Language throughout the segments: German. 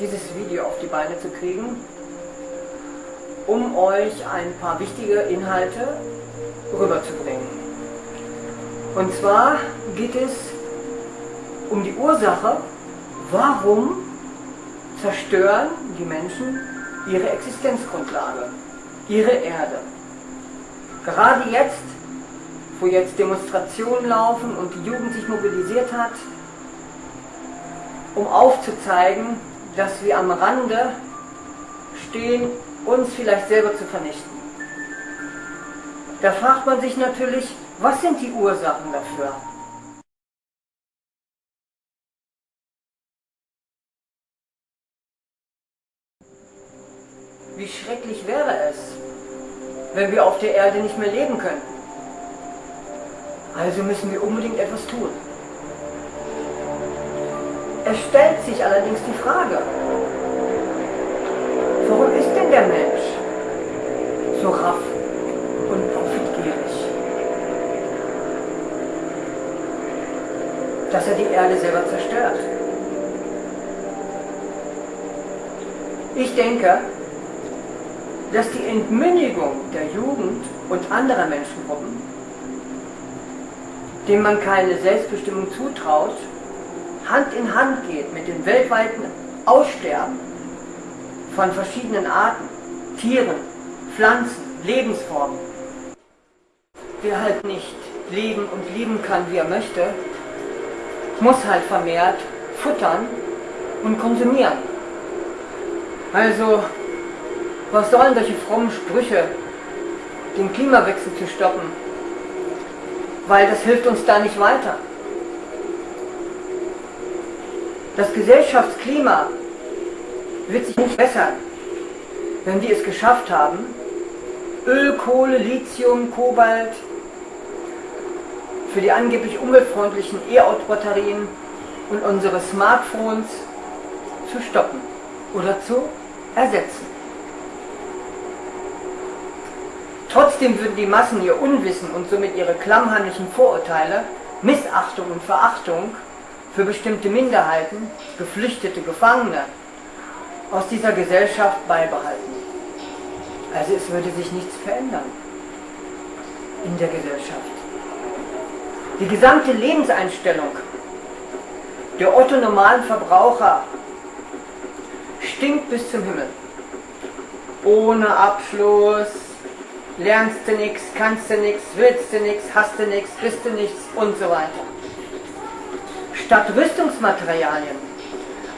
dieses Video auf die Beine zu kriegen, um euch ein paar wichtige Inhalte rüberzubringen. Und zwar geht es um die Ursache, warum zerstören die Menschen ihre Existenzgrundlage, ihre Erde. Gerade jetzt, wo jetzt Demonstrationen laufen und die Jugend sich mobilisiert hat, um aufzuzeigen, dass wir am Rande stehen, uns vielleicht selber zu vernichten. Da fragt man sich natürlich, was sind die Ursachen dafür? Wie schrecklich wäre es, wenn wir auf der Erde nicht mehr leben könnten. Also müssen wir unbedingt etwas tun. Es stellt sich allerdings die Frage, warum ist denn der Mensch so raff und profitgierig? Dass er die Erde selber zerstört. Ich denke, dass die Entmündigung der Jugend und anderer Menschengruppen, denen man keine Selbstbestimmung zutraut, Hand in Hand geht mit dem weltweiten Aussterben von verschiedenen Arten, Tieren, Pflanzen, Lebensformen. Wer halt nicht leben und lieben kann, wie er möchte, muss halt vermehrt futtern und konsumieren. Also was sollen solche frommen Sprüche, den Klimawechsel zu stoppen? Weil das hilft uns da nicht weiter. Das Gesellschaftsklima wird sich nicht bessern, wenn wir es geschafft haben, Öl, Kohle, Lithium, Kobalt für die angeblich umweltfreundlichen E-Auto-Batterien und unsere Smartphones zu stoppen oder zu ersetzen. Trotzdem würden die Massen ihr Unwissen und somit ihre klammheimlichen Vorurteile, Missachtung und Verachtung für bestimmte Minderheiten, Geflüchtete, Gefangene aus dieser Gesellschaft beibehalten. Also es würde sich nichts verändern in der Gesellschaft. Die gesamte Lebenseinstellung der otto-normalen Verbraucher stinkt bis zum Himmel. Ohne Abschluss, lernst du nichts, kannst du nichts, willst du nichts, hast du nichts, bist du nichts und so weiter. Statt Rüstungsmaterialien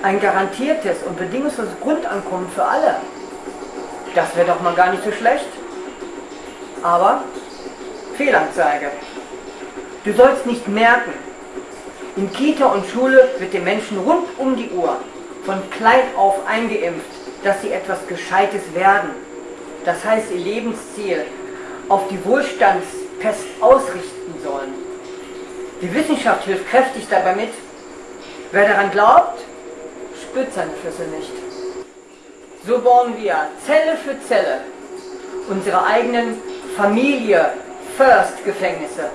ein garantiertes und bedingungsloses Grundankommen für alle. Das wäre doch mal gar nicht so schlecht. Aber Fehlanzeige. Du sollst nicht merken, in Kita und Schule wird den Menschen rund um die Uhr von klein auf eingeimpft, dass sie etwas Gescheites werden das heißt ihr Lebensziel, auf die Wohlstandspest ausrichten sollen. Die Wissenschaft hilft kräftig dabei mit. Wer daran glaubt, spürt seine Flüsse nicht. So bauen wir Zelle für Zelle unsere eigenen Familie-First-Gefängnisse.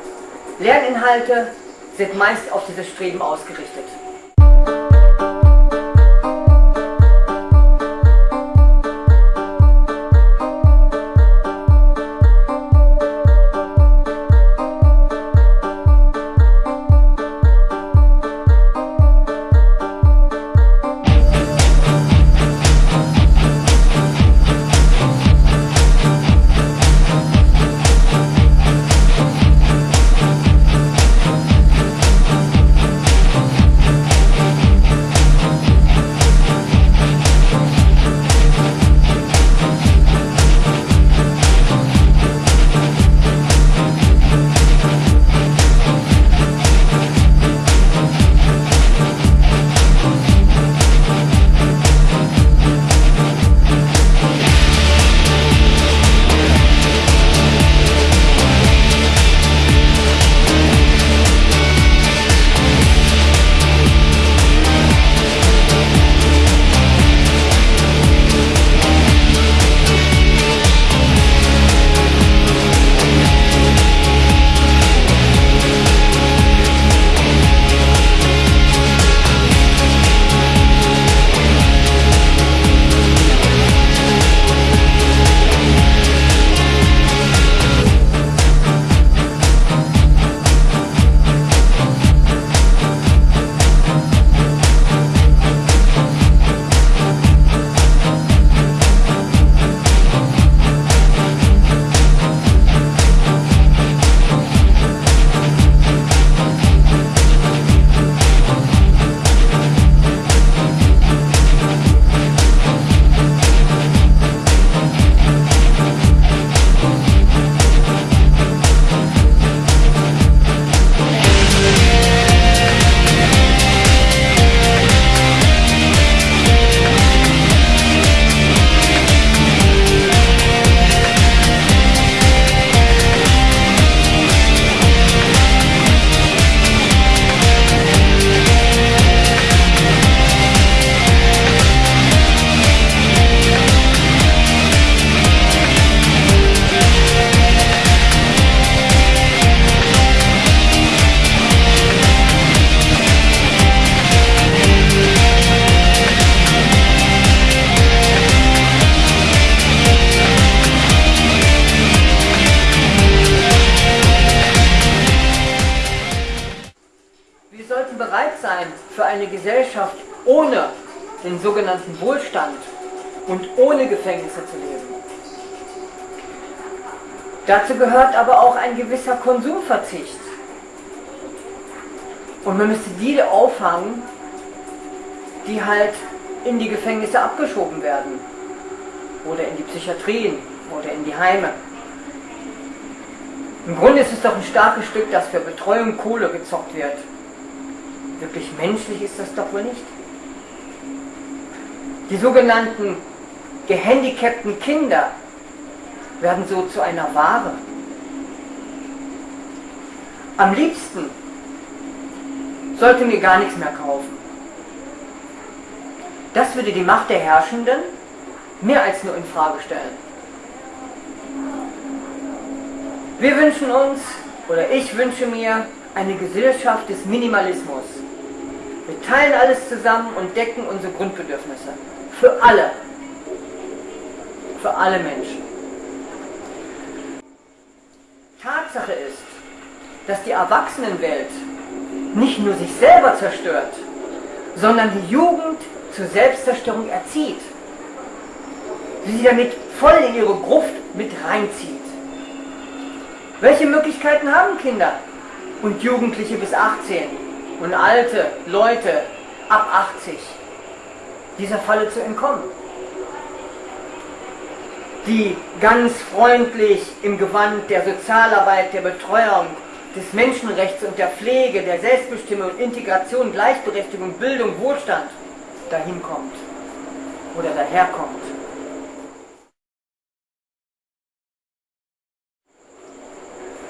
Lerninhalte sind meist auf dieses Streben ausgerichtet. Eine Gesellschaft ohne den sogenannten Wohlstand und ohne Gefängnisse zu leben. Dazu gehört aber auch ein gewisser Konsumverzicht. Und man müsste die auffangen, die halt in die Gefängnisse abgeschoben werden. Oder in die Psychiatrien oder in die Heime. Im Grunde ist es doch ein starkes Stück, dass für Betreuung Kohle gezockt wird. Wirklich menschlich ist das doch wohl nicht. Die sogenannten gehandicapten Kinder werden so zu einer Ware. Am liebsten sollte mir gar nichts mehr kaufen. Das würde die Macht der Herrschenden mehr als nur in Frage stellen. Wir wünschen uns, oder ich wünsche mir, eine Gesellschaft des Minimalismus. Wir teilen alles zusammen und decken unsere Grundbedürfnisse. Für alle. Für alle Menschen. Tatsache ist, dass die Erwachsenenwelt nicht nur sich selber zerstört, sondern die Jugend zur Selbstzerstörung erzieht. Sie damit voll in ihre Gruft mit reinzieht. Welche Möglichkeiten haben Kinder und Jugendliche bis 18 und alte Leute ab 80, dieser Falle zu entkommen? Die ganz freundlich im Gewand der Sozialarbeit, der Betreuung, des Menschenrechts und der Pflege, der Selbstbestimmung, Integration, Gleichberechtigung, Bildung, Wohlstand dahin kommt oder daherkommt.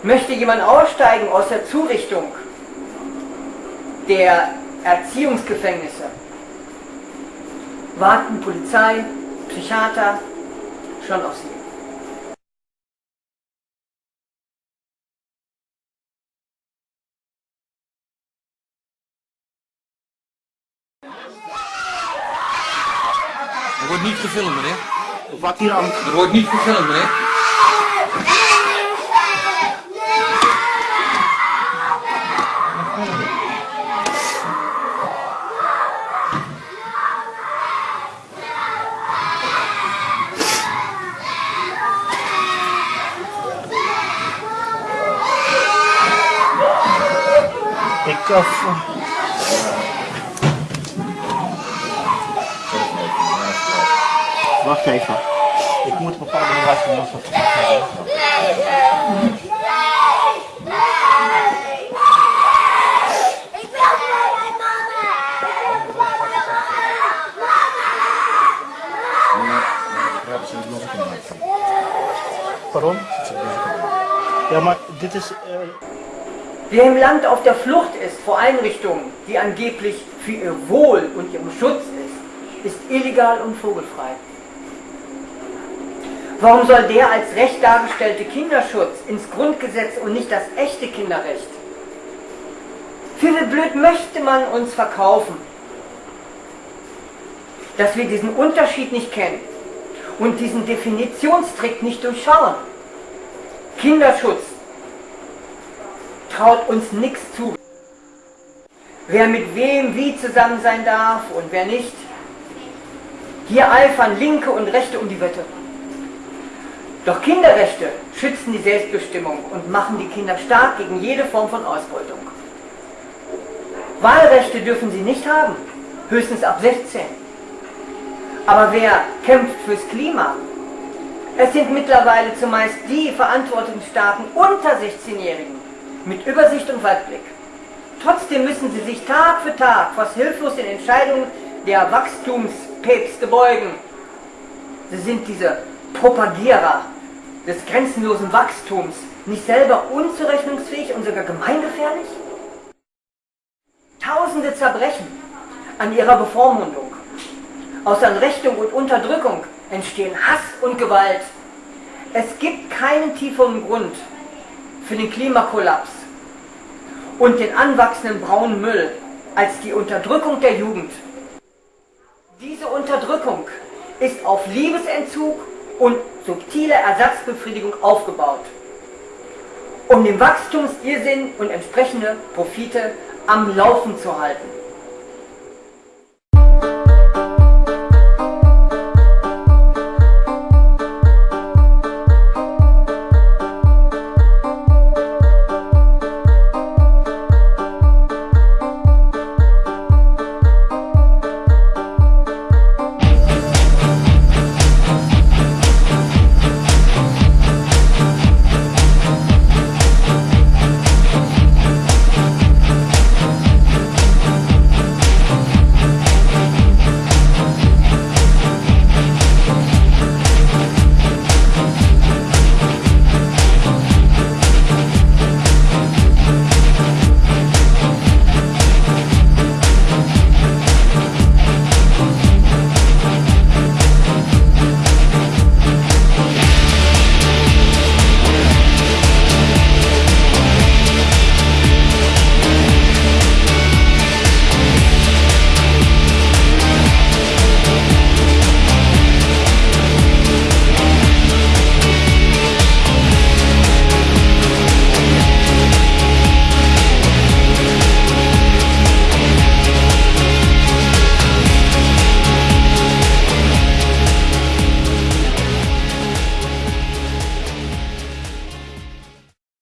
Möchte jemand aussteigen aus der Zurichtung der Erziehungsgefängnisse, warten Polizei, Psychiater schon auf sie. Er wordt niet gefilmd, meneer. Wat hier aan Er wordt niet gefilmd, meneer. Kaffe. Wacht even. Ik moet bepaalde ze nog wat. Waarom? Ja, maar dit is... Uh... Wer im Land auf der Flucht ist vor Einrichtungen, die angeblich für ihr Wohl und ihren Schutz ist, ist illegal und vogelfrei. Warum soll der als recht dargestellte Kinderschutz ins Grundgesetz und nicht das echte Kinderrecht? Für wie blöd möchte man uns verkaufen, dass wir diesen Unterschied nicht kennen und diesen Definitionstrick nicht durchschauen? Kinderschutz traut uns nichts zu. Wer mit wem wie zusammen sein darf und wer nicht. Hier eifern Linke und Rechte um die Wette. Doch Kinderrechte schützen die Selbstbestimmung und machen die Kinder stark gegen jede Form von Ausbeutung. Wahlrechte dürfen sie nicht haben, höchstens ab 16. Aber wer kämpft fürs Klima? Es sind mittlerweile zumeist die Verantwortungsstarken unter 16-Jährigen mit Übersicht und Weitblick. Trotzdem müssen sie sich Tag für Tag fast hilflos den Entscheidungen der Wachstumspäpste beugen. Sie sind diese Propagierer des grenzenlosen Wachstums, nicht selber unzurechnungsfähig und sogar gemeingefährlich? Tausende zerbrechen an ihrer Bevormundung. Aus Anrechtung und Unterdrückung entstehen Hass und Gewalt. Es gibt keinen tieferen Grund für den Klimakollaps und den anwachsenden braunen Müll als die Unterdrückung der Jugend. Diese Unterdrückung ist auf Liebesentzug und subtile Ersatzbefriedigung aufgebaut, um den Wachstumsirrsinn und entsprechende Profite am Laufen zu halten.